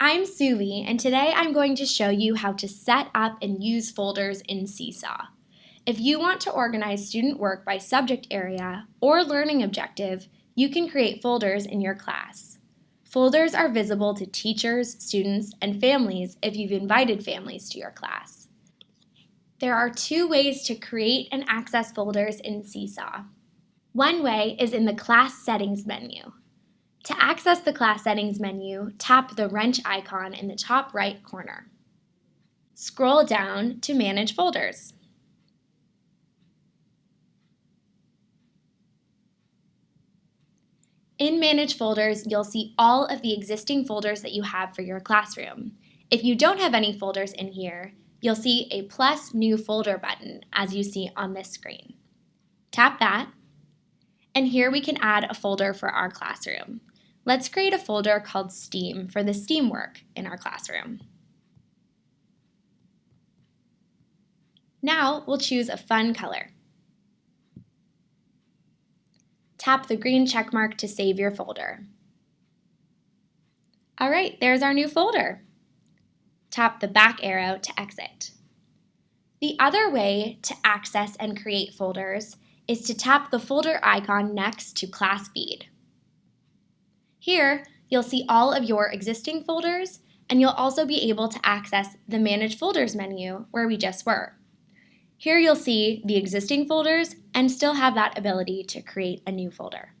I'm Suvi, and today I'm going to show you how to set up and use folders in Seesaw. If you want to organize student work by subject area or learning objective, you can create folders in your class. Folders are visible to teachers, students, and families if you've invited families to your class. There are two ways to create and access folders in Seesaw. One way is in the Class Settings menu. To access the class settings menu, tap the wrench icon in the top right corner. Scroll down to Manage Folders. In Manage Folders, you'll see all of the existing folders that you have for your classroom. If you don't have any folders in here, you'll see a plus new folder button as you see on this screen. Tap that, and here we can add a folder for our classroom. Let's create a folder called STEAM for the STEAM work in our classroom. Now we'll choose a fun color. Tap the green check mark to save your folder. All right, there's our new folder. Tap the back arrow to exit. The other way to access and create folders is to tap the folder icon next to Class Feed. Here, you'll see all of your existing folders, and you'll also be able to access the Manage Folders menu where we just were. Here you'll see the existing folders and still have that ability to create a new folder.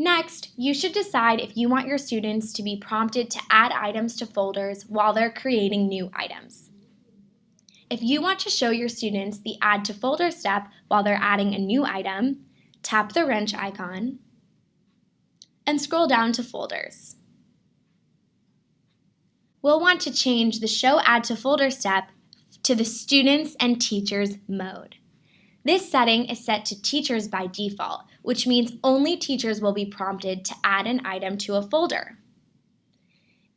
Next, you should decide if you want your students to be prompted to add items to folders while they're creating new items. If you want to show your students the Add to Folder step while they're adding a new item, tap the wrench icon, and scroll down to Folders. We'll want to change the Show Add to Folder step to the Students and Teachers mode. This setting is set to teachers by default, which means only teachers will be prompted to add an item to a folder.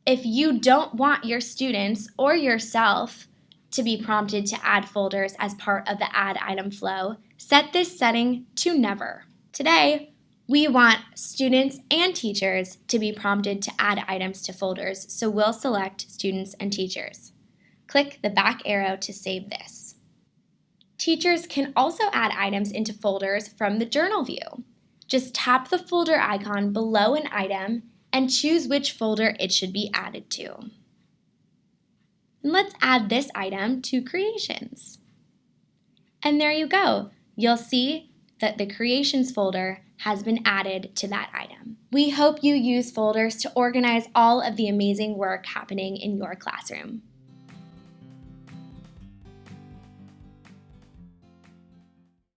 If you don't want your students or yourself to be prompted to add folders as part of the add item flow, set this setting to never. Today, we want students and teachers to be prompted to add items to folders, so we'll select students and teachers. Click the back arrow to save this. Teachers can also add items into folders from the journal view. Just tap the folder icon below an item and choose which folder it should be added to. And let's add this item to Creations. And there you go. You'll see that the Creations folder has been added to that item. We hope you use folders to organize all of the amazing work happening in your classroom.